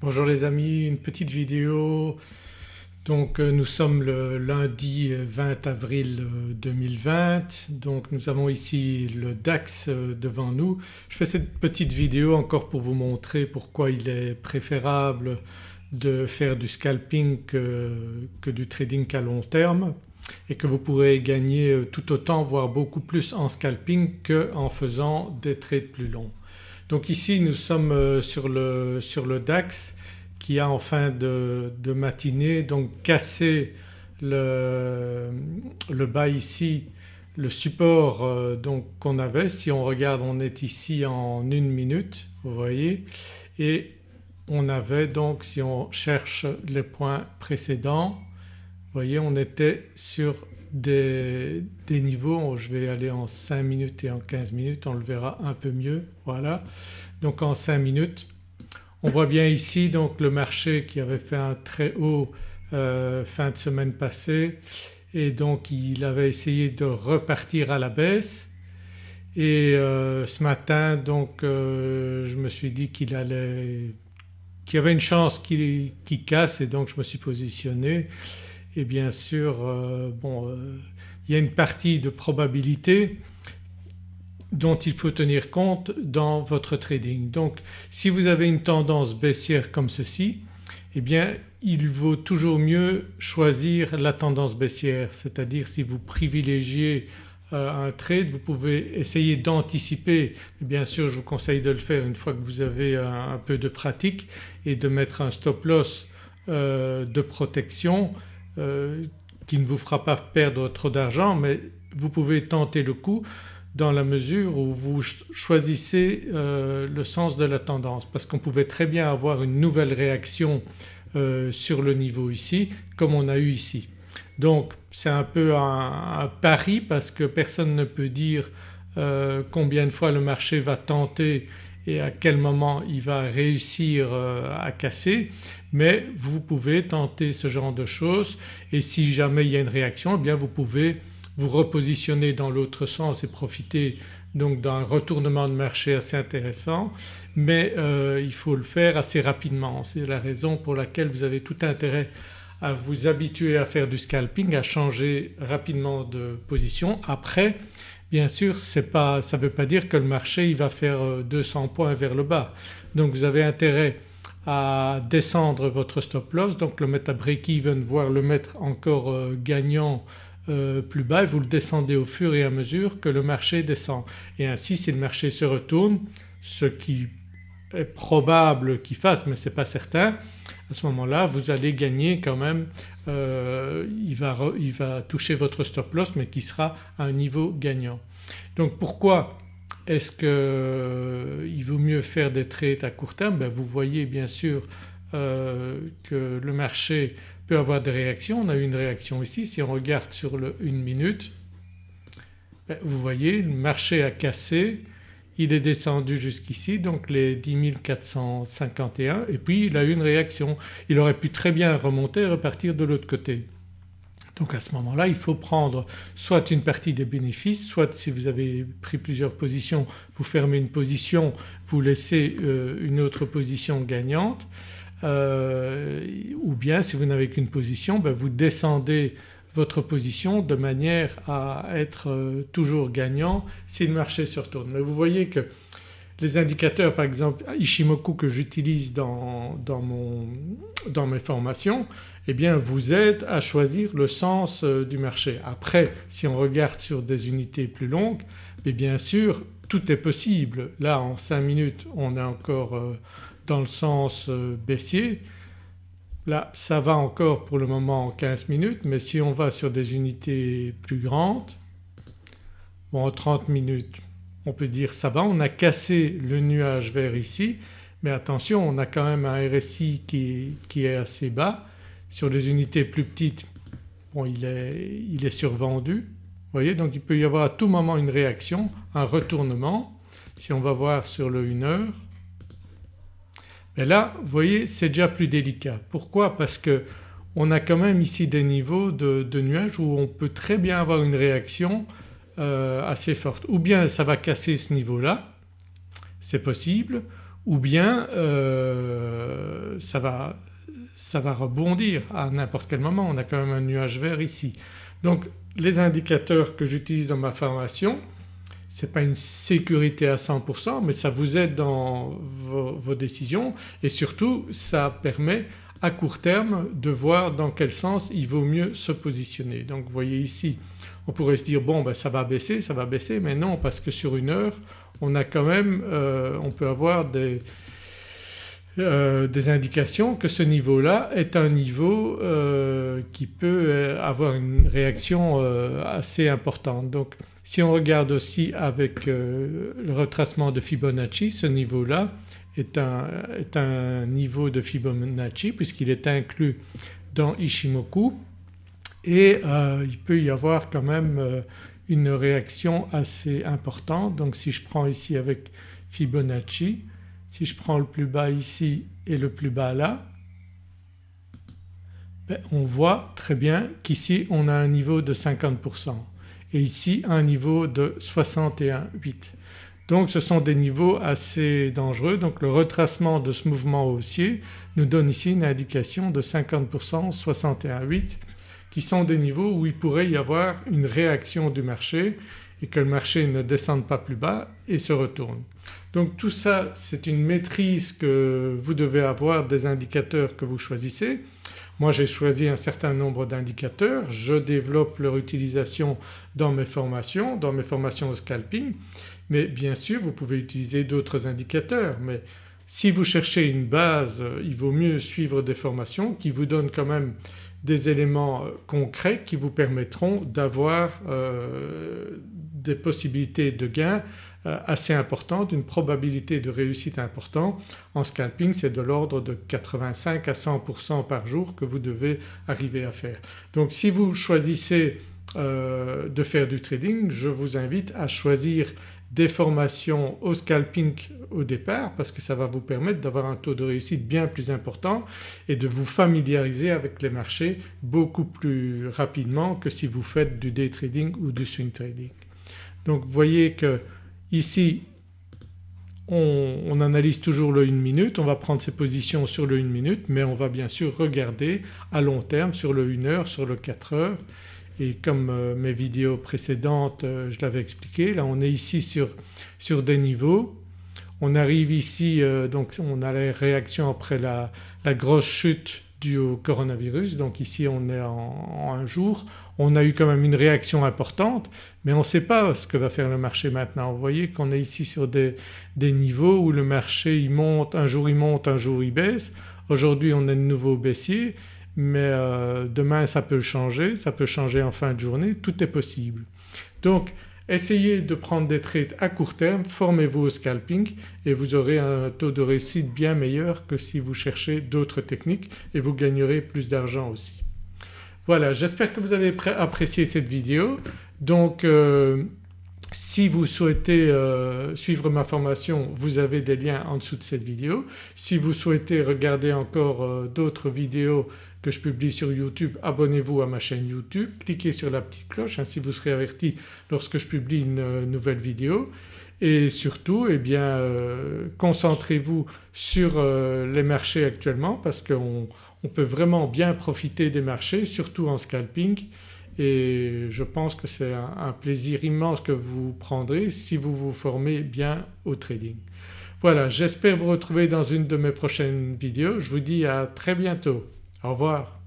Bonjour les amis, une petite vidéo. Donc euh, nous sommes le lundi 20 avril 2020 donc nous avons ici le DAX euh, devant nous. Je fais cette petite vidéo encore pour vous montrer pourquoi il est préférable de faire du scalping que, que du trading à long terme et que vous pourrez gagner euh, tout autant voire beaucoup plus en scalping qu'en faisant des trades plus longs. Donc ici nous sommes euh, sur le, sur le DAX qui a en fin de, matinée donc cassé le, le bas ici le support euh, donc qu'on avait. Si on regarde on est ici en une minute vous voyez. Et on avait donc si on cherche les points précédents vous voyez on était sur des, niveaux, je vais aller en 5 minutes et en 15 minutes on le verra un peu mieux voilà. Donc en 5 minutes on voit bien ici donc le marché qui avait fait un très haut euh, fin de semaine passée. Et donc il avait essayé de repartir à la baisse. Et euh, ce matin donc euh, je me suis dit qu'il allait qu'il y avait une chance qu'il casse. Et donc je me suis positionné et bien sûr euh, euh, il y a une partie de probabilité dont il faut tenir compte dans votre trading. Donc si vous avez une tendance baissière comme ceci eh bien il vaut toujours mieux choisir la tendance baissière. C'est-à-dire si vous privilégiez euh, un trade vous pouvez essayer d'anticiper. Bien sûr je vous conseille de le faire une fois que vous avez un, peu de pratique et de mettre un stop loss de protection euh, qui ne vous fera pas perdre trop d'argent mais vous pouvez tenter le coup dans la mesure où vous choisissez euh, le sens de la tendance parce qu'on pouvait très bien avoir une nouvelle réaction euh, sur le niveau ici comme on a eu ici. Donc c'est un peu un, pari parce que personne ne peut dire combien de fois le marché va tenter et à quel moment il va réussir euh, à casser mais vous pouvez tenter ce genre de choses et si jamais il y a une réaction eh bien vous pouvez vous repositionner dans l'autre sens et profiter donc d'un retournement de marché assez intéressant mais euh, il faut le faire assez rapidement. C'est la raison pour laquelle vous avez tout intérêt à vous habituer à faire du scalping, à changer rapidement de position. Après Bien sûr ça ne veut pas dire que le marché va faire 200 euh, points vers le bas. Donc vous avez intérêt à descendre votre stop loss. Donc le mettre à break-even voire le mettre encore euh, gagnant euh, plus bas et vous le descendez au fur et à mesure que le marché descend. Et ainsi si le marché se retourne ce qui est probable qu'il fasse mais ce n'est pas certain à ce moment-là vous allez gagner quand même, euh, il, va, il, va, toucher votre stop loss mais qui sera à un niveau gagnant. Donc pourquoi est-ce qu'il euh, vaut mieux faire des trades à court terme? Ben Vous voyez bien sûr euh, que le marché peut avoir des réactions. On a eu une réaction ici, si on regarde sur le 1 minute ben vous voyez le marché a cassé il est descendu jusqu'ici donc les 10 451 et puis il a eu une réaction. Il aurait pu très bien remonter et repartir de l'autre côté. Donc à ce moment-là il faut prendre soit une partie des bénéfices soit si vous avez pris plusieurs positions vous fermez une position, vous laissez euh, une autre position gagnante euh, ou bien si vous n'avez qu'une position ben vous descendez votre position de manière à être euh, toujours gagnant si le marché se retourne. Mais vous voyez que les indicateurs par exemple Ishimoku que j'utilise dans, dans, mes formations eh bien vous aident à choisir le sens euh, du marché. Après si on regarde sur des unités plus longues mais bien sûr tout est possible. Là en 5 minutes on est encore euh, dans le sens baissier Là ça va encore pour le moment en 15 minutes mais si on va sur des unités plus grandes, bon en 30 minutes on peut dire ça va, on a cassé le nuage vert ici mais attention on a quand même un RSI qui, est assez bas. Sur les unités plus petites bon il est, survendu vous voyez donc il peut y avoir à tout moment une réaction, un retournement. Si on va voir sur le 1 heure et là vous voyez c'est déjà plus délicat. Pourquoi? Parce que on a quand même ici des niveaux de, nuages où on peut très bien avoir une réaction euh, assez forte. Ou bien ça va casser ce niveau-là, c'est possible, ou bien euh, ça, va, ça va rebondir à n'importe quel moment, on a quand même un nuage vert ici. Donc les indicateurs que j'utilise dans ma formation ce n'est pas une sécurité à 100% mais ça vous aide dans vos, décisions et surtout ça permet à court terme de voir dans quel sens il vaut mieux se positionner. Donc vous voyez ici on pourrait se dire bon ben ça va baisser, ça va baisser mais non parce que sur une heure on a quand même, euh, on peut avoir des, euh, des indications que ce niveau-là est un niveau euh, qui peut avoir une réaction assez importante. Donc si on regarde aussi avec le retracement de Fibonacci ce niveau-là est un, est un, niveau de Fibonacci puisqu'il est inclus dans Ishimoku et il peut y avoir quand même une réaction assez importante. Donc si je prends ici avec Fibonacci si je prends le plus bas ici et le plus bas là ben, on voit très bien qu'ici on a un niveau de 50% et ici un niveau de 61,8. Donc ce sont des niveaux assez dangereux donc le retracement de ce mouvement haussier nous donne ici une indication de 50% 61,8 qui sont des niveaux où il pourrait y avoir une réaction du marché et que le marché ne descende pas plus bas et se retourne. Donc tout ça c'est une maîtrise que vous devez avoir des indicateurs que vous choisissez. Moi j'ai choisi un certain nombre d'indicateurs, je développe leur utilisation dans mes formations, dans mes formations au scalping mais bien sûr vous pouvez utiliser d'autres indicateurs mais si vous cherchez une base il vaut mieux suivre des formations qui vous donnent quand même des éléments euh, concrets qui vous permettront d'avoir euh, des possibilités de gain euh, assez importantes, une probabilité de réussite importante. En scalping c'est de l'ordre de 85 à 100% par jour que vous devez arriver à faire. Donc si vous choisissez de faire du trading je vous invite à choisir des formations au scalping au départ parce que ça va vous permettre d'avoir un taux de réussite bien plus important et de vous familiariser avec les marchés beaucoup plus rapidement que si vous faites du day trading ou du swing trading. Donc vous voyez que ici on, analyse toujours le 1 minute, on va prendre ses positions sur le 1 minute mais on va bien sûr regarder à long terme sur le 1 heure, sur le 4 heures et comme euh, mes vidéos précédentes euh, je l'avais expliqué là on est ici sur, sur des niveaux. On arrive ici euh, donc on a les réactions après la, grosse chute due au coronavirus donc ici on est en, un jour. On a eu quand même une réaction importante mais on ne sait pas ce que va faire le marché maintenant. Vous voyez qu'on est ici sur des, niveaux où le marché il monte, un jour il monte, un jour il baisse. Aujourd'hui on est de nouveau baissier mais euh, demain ça peut changer, ça peut changer en fin de journée, tout est possible. Donc essayez de prendre des trades à court terme, formez-vous au scalping et vous aurez un taux de réussite bien meilleur que si vous cherchez d'autres techniques et vous gagnerez plus d'argent aussi. Voilà j'espère que vous avez apprécié cette vidéo. Donc euh, si vous souhaitez euh, suivre ma formation vous avez des liens en dessous de cette vidéo. Si vous souhaitez regarder encore d'autres vidéos que je publie sur YouTube, abonnez-vous à ma chaîne YouTube, cliquez sur la petite cloche ainsi vous serez averti lorsque je publie une euh, nouvelle vidéo. Et surtout eh bien euh, concentrez-vous sur euh, les marchés actuellement parce qu'on peut vraiment bien profiter des marchés surtout en scalping et je pense que c'est un, plaisir immense que vous prendrez si vous vous formez bien au trading. Voilà j'espère vous retrouver dans une de mes prochaines vidéos. Je vous dis à très bientôt. Au revoir.